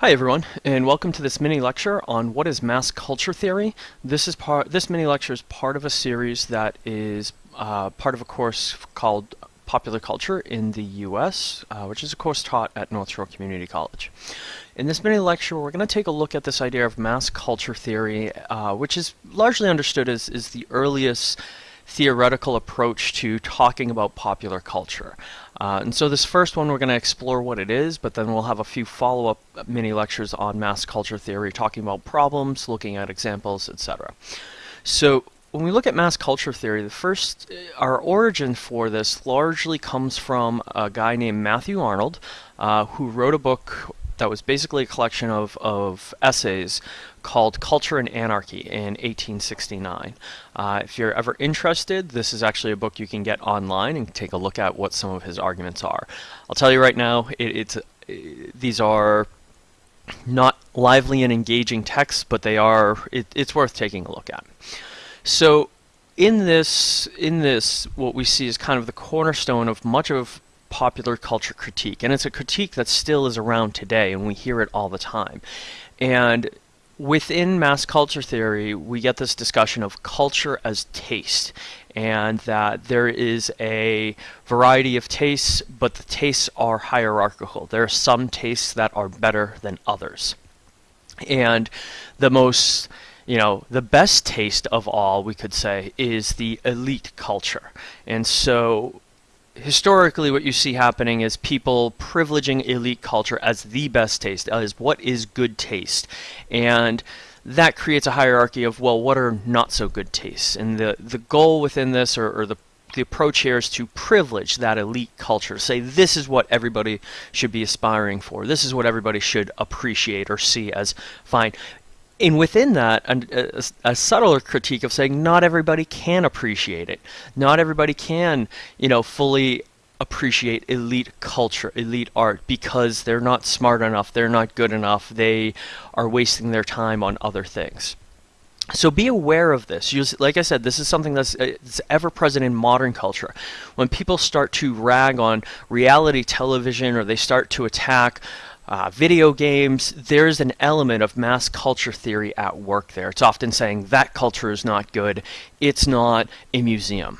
Hi everyone, and welcome to this mini lecture on what is mass culture theory. This is part. This mini lecture is part of a series that is uh, part of a course called Popular Culture in the U.S., uh, which is a course taught at North Shore Community College. In this mini lecture, we're going to take a look at this idea of mass culture theory, uh, which is largely understood as is the earliest theoretical approach to talking about popular culture. Uh, and so this first one we're going to explore what it is, but then we'll have a few follow-up mini lectures on mass culture theory, talking about problems, looking at examples, etc. So when we look at mass culture theory, the first, uh, our origin for this largely comes from a guy named Matthew Arnold, uh, who wrote a book that was basically a collection of, of essays called Culture and Anarchy in 1869. Uh, if you're ever interested, this is actually a book you can get online and take a look at what some of his arguments are. I'll tell you right now, it, it's these are not lively and engaging texts, but they are it, it's worth taking a look at. So in this in this what we see is kind of the cornerstone of much of popular culture critique. And it's a critique that still is around today, and we hear it all the time. And within mass culture theory, we get this discussion of culture as taste, and that there is a variety of tastes, but the tastes are hierarchical. There are some tastes that are better than others. And the most you know, the best taste of all, we could say, is the elite culture. And so historically what you see happening is people privileging elite culture as the best taste, uh, as what is good taste. And that creates a hierarchy of, well, what are not so good tastes? And the, the goal within this, or, or the the approach here is to privilege that elite culture. Say this is what everybody should be aspiring for. This is what everybody should appreciate or see as fine and within that, a, a, subtler critique of saying not everybody can appreciate it. Not everybody can, you know, fully appreciate elite culture, elite art, because they're not smart enough, they're not good enough, they are wasting their time on other things. So be aware of this. Use, like I said, this is something that's, uh, that's, ever present in modern culture. When people start to rag on reality television or they start to attack uh, video games, there's an element of mass culture theory at work there. It's often saying that culture is not good, it's not a museum.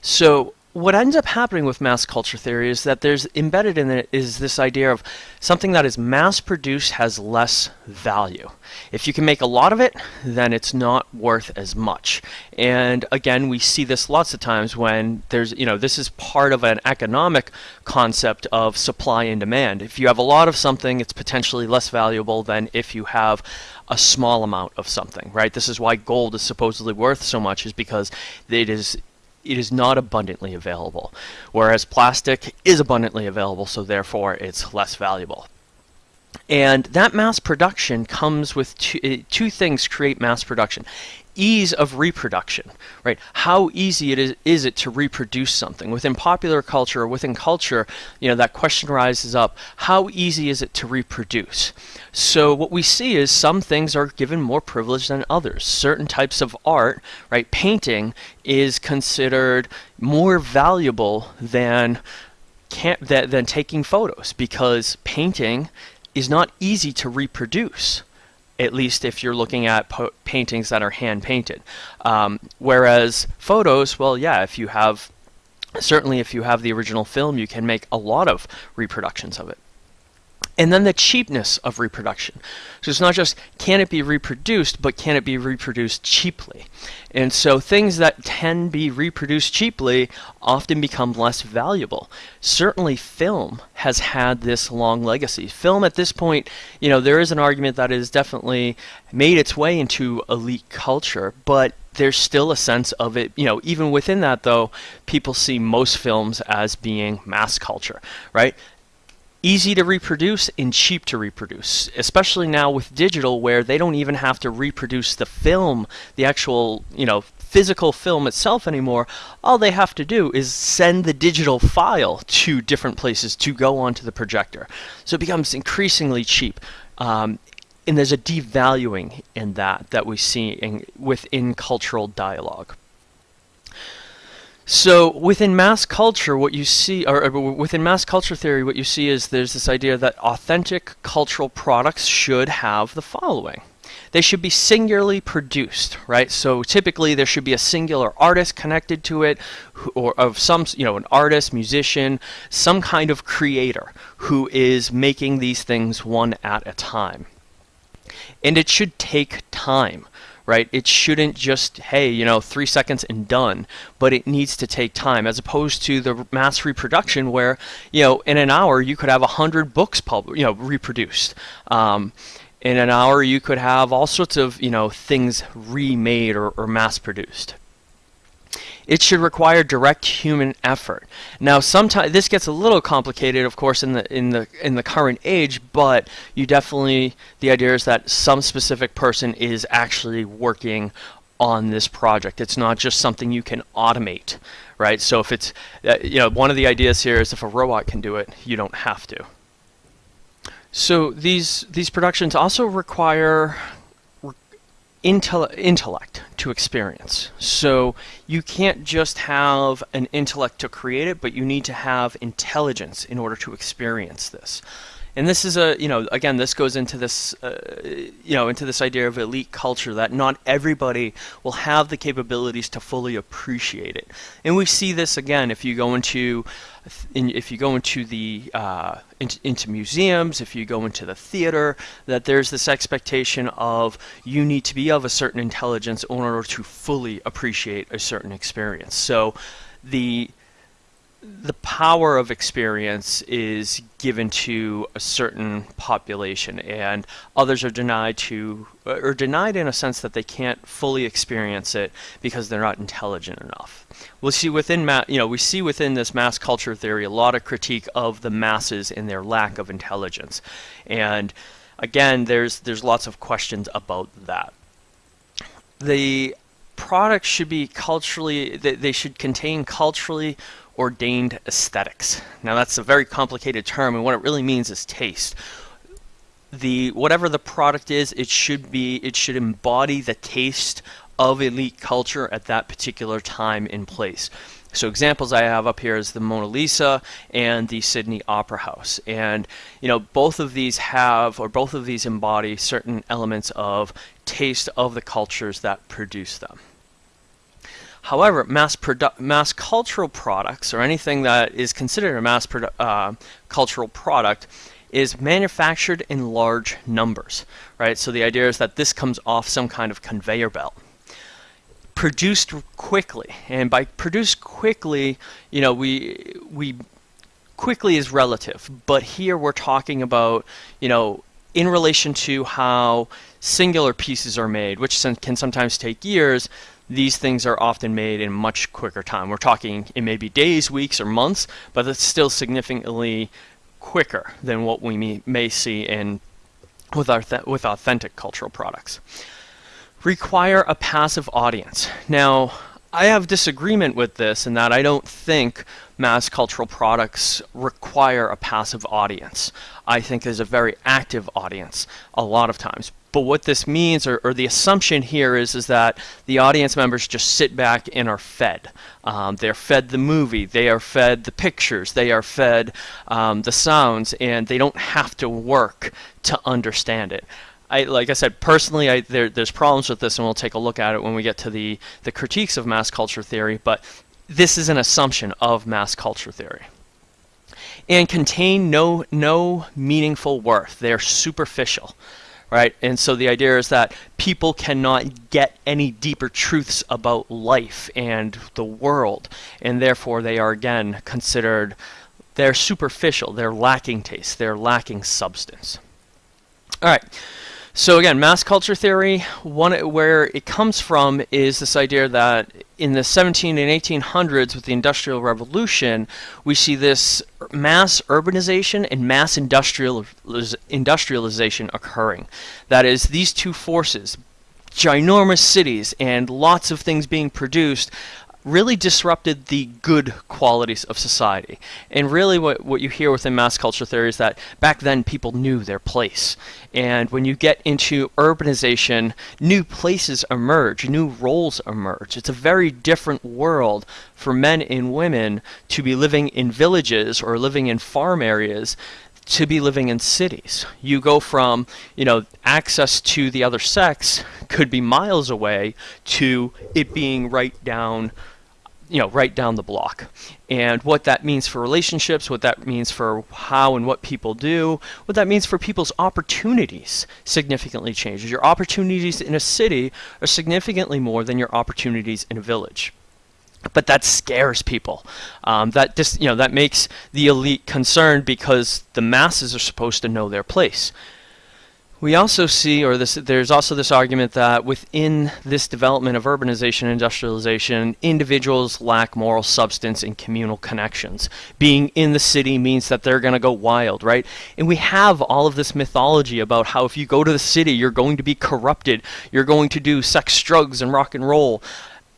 So what ends up happening with mass culture theory is that there's embedded in it is this idea of something that is mass produced has less value. If you can make a lot of it, then it's not worth as much. And again, we see this lots of times when there's, you know, this is part of an economic concept of supply and demand. If you have a lot of something, it's potentially less valuable than if you have a small amount of something, right? This is why gold is supposedly worth so much is because it is it is not abundantly available, whereas plastic is abundantly available, so therefore it's less valuable. And that mass production comes with two, uh, two things create mass production ease of reproduction, right? How easy it is, is it to reproduce something? Within popular culture or within culture, you know, that question rises up, how easy is it to reproduce? So what we see is some things are given more privilege than others. Certain types of art, right, painting is considered more valuable than can't, than, than taking photos because painting is not easy to reproduce at least if you're looking at paintings that are hand painted. Um, whereas photos, well, yeah, if you have, certainly if you have the original film, you can make a lot of reproductions of it. And then the cheapness of reproduction. So it's not just can it be reproduced, but can it be reproduced cheaply? And so things that can be reproduced cheaply often become less valuable. Certainly film has had this long legacy. Film at this point, you know, there is an argument that it has definitely made its way into elite culture, but there's still a sense of it, you know, even within that though, people see most films as being mass culture, right? Easy to reproduce and cheap to reproduce, especially now with digital where they don't even have to reproduce the film, the actual, you know, physical film itself anymore. All they have to do is send the digital file to different places to go onto the projector. So it becomes increasingly cheap. Um, and there's a devaluing in that that we see in, within cultural dialogue. So within mass culture, what you see, or, or within mass culture theory, what you see is there's this idea that authentic cultural products should have the following. They should be singularly produced, right? So typically there should be a singular artist connected to it, or of some, you know, an artist, musician, some kind of creator who is making these things one at a time. And it should take time right? It shouldn't just, hey, you know, three seconds and done, but it needs to take time as opposed to the mass reproduction where, you know, in an hour you could have a hundred books pub- you know, reproduced. Um, in an hour you could have all sorts of, you know, things remade or, or mass produced it should require direct human effort. Now, sometimes this gets a little complicated, of course, in the in the in the current age, but you definitely the idea is that some specific person is actually working on this project. It's not just something you can automate, right? So if it's uh, you know one of the ideas here is if a robot can do it, you don't have to. So these these productions also require intellect to experience. So you can't just have an intellect to create it, but you need to have intelligence in order to experience this. And this is a, you know, again, this goes into this, uh, you know, into this idea of elite culture that not everybody will have the capabilities to fully appreciate it. And we see this again if you go into in, if you go into the uh, into museums, if you go into the theater, that there's this expectation of you need to be of a certain intelligence in order to fully appreciate a certain experience. So the the power of experience is given to a certain population and others are denied to or denied in a sense that they can't fully experience it because they're not intelligent enough. We'll see within ma- you know we see within this mass culture theory a lot of critique of the masses and their lack of intelligence. And again there's there's lots of questions about that. The products should be culturally they, they should contain culturally ordained aesthetics. Now that's a very complicated term and what it really means is taste. The whatever the product is, it should be it should embody the taste of elite culture at that particular time and place. So examples I have up here is the Mona Lisa and the Sydney Opera House. And you know, both of these have or both of these embody certain elements of taste of the cultures that produce them. However, mass, mass cultural products, or anything that is considered a mass uh, cultural product, is manufactured in large numbers, right? So the idea is that this comes off some kind of conveyor belt. Produced quickly, and by produced quickly, you know, we we quickly is relative, but here we're talking about, you know, in relation to how singular pieces are made, which can sometimes take years, these things are often made in much quicker time. We're talking it may be days, weeks, or months, but it's still significantly quicker than what we may, see in with, our with authentic cultural products. Require a passive audience. Now, I have disagreement with this in that I don't think mass cultural products require a passive audience. I think there's a very active audience a lot of times. But what this means, or, or, the assumption here is, is that the audience members just sit back and are fed. Um, they're fed the movie, they are fed the pictures, they are fed um, the sounds, and they don't have to work to understand it. I, like I said, personally, I, there, there's problems with this, and we'll take a look at it when we get to the, the critiques of mass culture theory, but this is an assumption of mass culture theory. And contain no, no meaningful worth. They're superficial right? And so the idea is that people cannot get any deeper truths about life and the world, and therefore they are again considered they're superficial, they're lacking taste, they're lacking substance. All right. So again, mass culture theory, one where it comes from is this idea that in the 17 and 1800s with the Industrial Revolution, we see this mass urbanization and mass industrializ industrialization occurring. That is, these two forces, ginormous cities and lots of things being produced, really disrupted the good qualities of society. And really what, what you hear within mass culture theory is that back then people knew their place. And when you get into urbanization, new places emerge, new roles emerge. It's a very different world for men and women to be living in villages or living in farm areas to be living in cities. You go from, you know, access to the other sex could be miles away to it being right down you know, right down the block. And what that means for relationships, what that means for how and what people do, what that means for people's opportunities significantly changes. Your opportunities in a city are significantly more than your opportunities in a village but that scares people. Um, that just you know that makes the elite concerned because the masses are supposed to know their place. We also see, or this, there's also this argument that within this development of urbanization and industrialization, individuals lack moral substance and communal connections. Being in the city means that they're going to go wild, right? And we have all of this mythology about how if you go to the city, you're going to be corrupted, you're going to do sex, drugs, and rock and roll.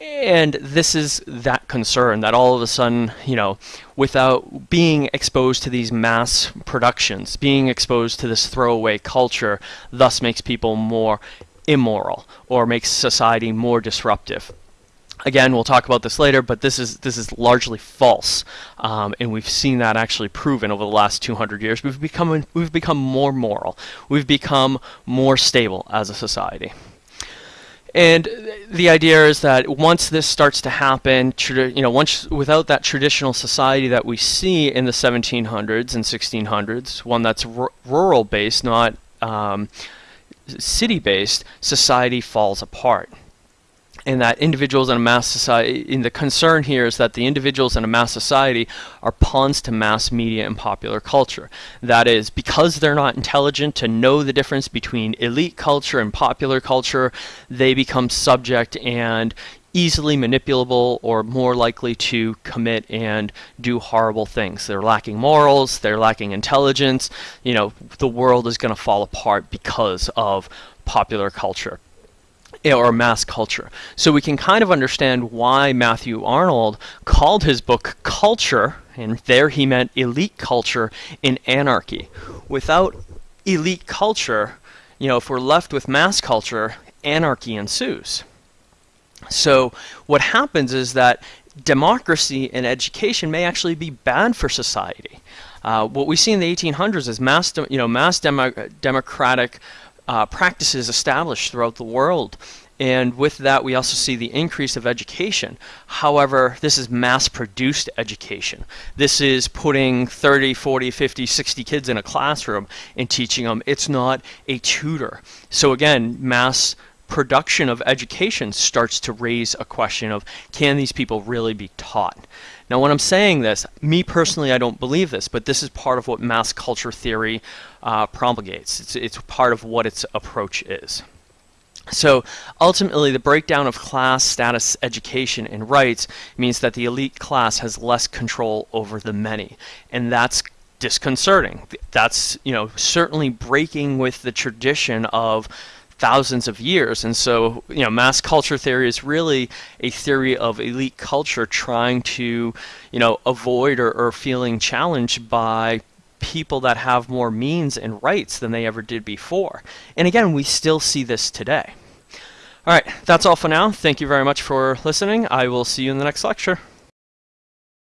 And this is that concern that all of a sudden, you know, without being exposed to these mass productions, being exposed to this throwaway culture, thus makes people more immoral or makes society more disruptive. Again, we'll talk about this later, but this is this is largely false, um, and we've seen that actually proven over the last 200 years. We've become we've become more moral, we've become more stable as a society. And the idea is that once this starts to happen, you know, once without that traditional society that we see in the 1700s and 1600s, one that's rural based, not um, city based, society falls apart and that individuals in a mass society, in the concern here is that the individuals in a mass society are pawns to mass media and popular culture. That is, because they're not intelligent to know the difference between elite culture and popular culture, they become subject and easily manipulable or more likely to commit and do horrible things. They're lacking morals, they're lacking intelligence, you know, the world is going to fall apart because of popular culture or mass culture. So we can kind of understand why Matthew Arnold called his book Culture, and there he meant elite culture in anarchy. Without elite culture, you know, if we're left with mass culture, anarchy ensues. So what happens is that democracy and education may actually be bad for society. Uh, what we see in the 1800s is mass, you know, mass demo democratic uh, practices established throughout the world. And with that, we also see the increase of education. However, this is mass produced education. This is putting 30, 40, 50, 60 kids in a classroom and teaching them. It's not a tutor. So, again, mass production of education starts to raise a question of can these people really be taught? Now, when I'm saying this, me personally, I don't believe this, but this is part of what mass culture theory uh, promulgates. It's, it's part of what its approach is. So ultimately, the breakdown of class, status, education, and rights means that the elite class has less control over the many, and that's disconcerting. That's you know certainly breaking with the tradition of thousands of years. And so, you know, mass culture theory is really a theory of elite culture trying to, you know, avoid or, or feeling challenged by people that have more means and rights than they ever did before. And again, we still see this today. All right, that's all for now. Thank you very much for listening. I will see you in the next lecture.